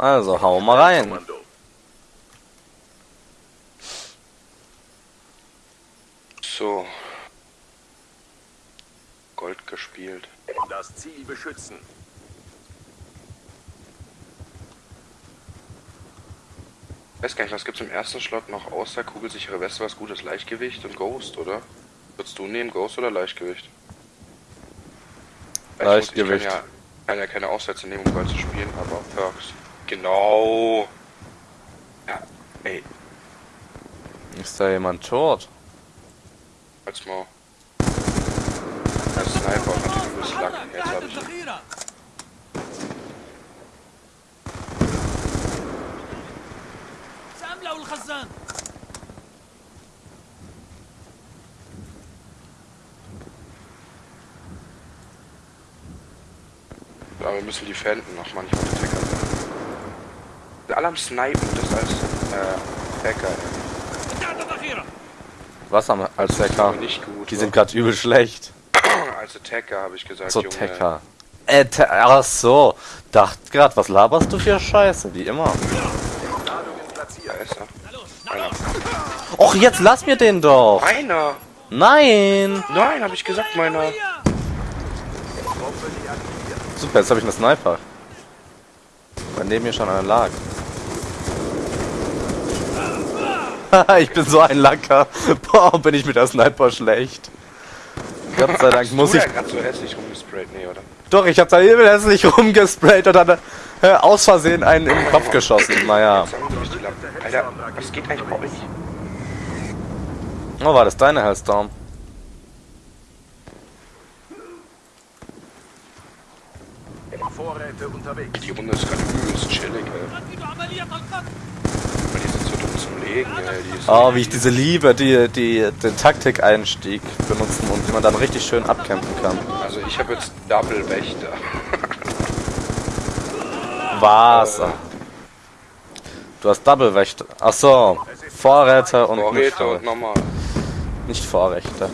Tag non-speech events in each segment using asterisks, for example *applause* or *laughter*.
Also, hau mal rein. So. Gold gespielt. Das Ziel beschützen. weiß gar nicht, was gibt's im ersten Slot noch außer kugelsichere Weste, was gutes Leichtgewicht und Ghost, oder? Würdest du nehmen, Ghost oder Leichtgewicht? Weil ich muss- Leichtgewicht. Ich kann ja, kann ja keine Aufsätze nehmen, um Gold zu spielen, aber Perks. Genau. Ja, ey, Ist da jemand tot? als mal. Als Sniper hat natürlich übelst Lack. Jetzt hab ich ihn. الذخيرة سأملأ الخزان Aber wir müssen die Fänden noch manchmal mit Hacker sein. Wir alle am Snipen, das als äh, Hacker. Was haben wir als Hacker? Nicht gut, Die sind gerade übel schlecht. als Attacker habe ich gesagt, so, Junge. Attacker. Äh, ach so. Dacht grad, was laberst du für Scheiße, wie immer. Och, jetzt lass mir den doch. Meiner. Nein. Nein, habe ich gesagt, meiner. Super, jetzt habe ich einen Sniper. Weil neben mir schon einer lag. *laughs* ich bin so ein Lacker. Boah, bin ich mit der Sniper schlecht. Gott sei Dank muss du ich. ja gerade so hässlich rumgesprayt, nee, oder? Doch, ich hab da übel hässlich rumgesprayt und dann äh, aus Versehen einen im Kopf geschossen. Naja. Alter, was geht eigentlich bei euch? Oh, war das deine Hellstorm? Vorräte unterwegs. Die Runde ist gerade übelst chillig, ey. Legen, ey. Die ist Oh, wie ich diese liebe, die, die den Taktikeinstieg benutzen und wie man dann richtig schön abkämpfen kann. Also ich habe jetzt Double Wächter. *laughs* Was? Du hast Double Wächter. Ach so. Vorräte und Vorräte nicht, und normal. nicht Vorrechte.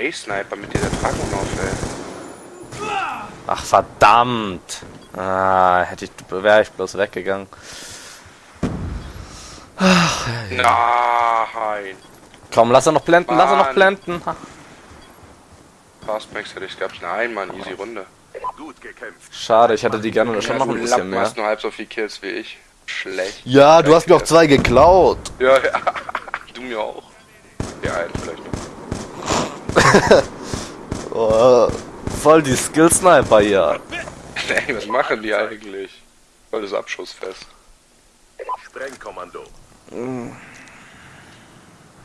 Mit dieser Spray-Sniper, mit dieser Dragonov, ey. Ach verdammt. Ah, hätte ich wäre ich bloß weggegangen. Nein. Komm, lass er noch blenden, lass er noch Mann. blenden. Fastmax hätte ich gehabt. Nein, Mann, easy Runde. Gut gekämpft. Schade, ich hätte die gerne schon noch ein du bisschen Lappen mehr. hast nur halb so viel Kills wie ich. Schlecht. Ja, du hast mir auch zwei geklaut. Ja, ja. *laughs* Du mir auch. Ja, einen vielleicht. *laughs* Oh, voll die Skill-Sniper hier. Ey, was machen die eigentlich? Voll das Abschussfest. Sprengkommando.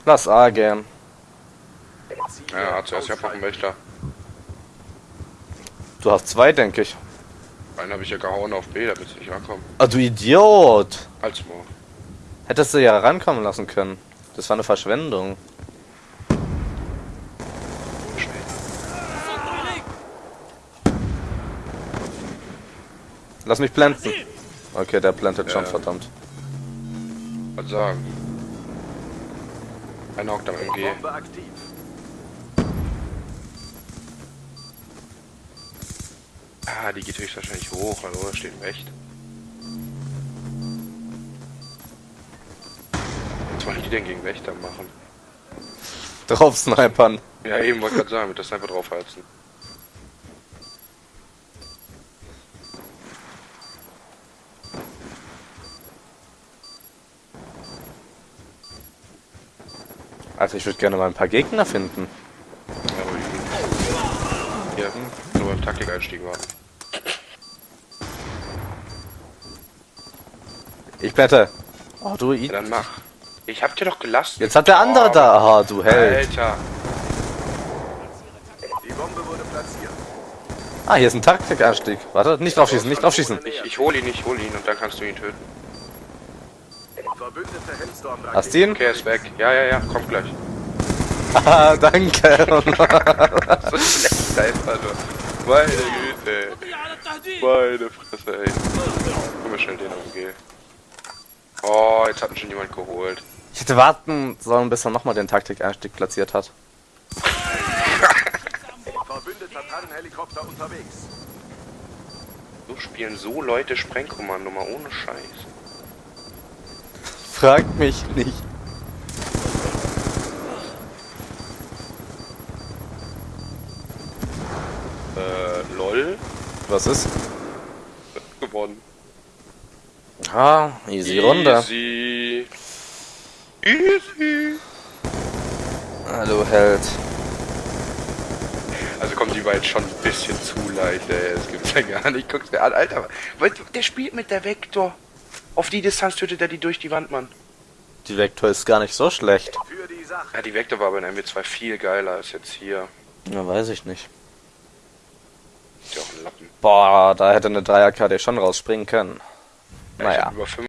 Lass A gehen. Ja, zuerst ja noch einen. Wächter. Du hast zwei, denke ich. Einen habe ich ja gehauen auf B, damit sie nicht rankommen. Ah, du Idiot. Als mal. Hättest du ja rankommen lassen können. Das war eine Verschwendung. Lass mich blenden. Okay, der schon, Ja. verdammt. Was sagen? Einer hockt am MG. Ah, die geht höchstwahrscheinlich hoch, weil oder steht recht. Was wollen die denn gegen Wächter machen? Drauf snipern. Ja, eben wollte gerade sagen, mit der Sniper draufheizen. Also ich würde gerne mal ein paar Gegner finden. Ja, aber die Hier, nur beim Taktikeinstieg war. Ich bette. Oh, du Ja, I dann mach. Ich hab dir doch gelassen. Jetzt hat der andere Oh, da. Aha, du Held. Alter. Die Bombe wurde platziert. Ah, hier ist ein Taktikanstieg. Warte, nicht draufschießen, nicht draufschießen. Ich, ich hol ihn, ich hol ihn und dann kannst du ihn töten. Verbündete Hast du ihn? Okay, ist weg. Ja, ja, ja, kommt gleich. Ah, danke. *laughs* so schlecht einfach nur. Meine Güte. Meine Fresse, ey. Guck mal schnell den umgehen. Oh, jetzt hat mich schon jemand geholt. Ich hätte warten sollen, bis er nochmal den Taktik-Einstieg platziert hat. Verbündeter Tannenhelikopter unterwegs. So spielen so Leute Sprengkommando mal ohne Scheiß. Fragt mich nicht. Äh, lol. Was ist? Gewonnen. Ah, easy Runde. Easy. Easy. Hallo Held. Also kommt die beiden schon ein bisschen zu leicht, ey. Das gibt's ja gar nicht. Guck's dir an, Alter. Der spielt mit der Vektor. Auf die Distanz tötet er die durch die Wand, Mann. Die Vektor ist gar nicht so schlecht. Die. Ja, die Vektor war bei der MW2 viel geiler als jetzt hier. Ja, weiß ich nicht. Ist ja auch ein Lappen. Boah, da hätte eine 3er KD schon rausspringen können. Ja, Naja. über 5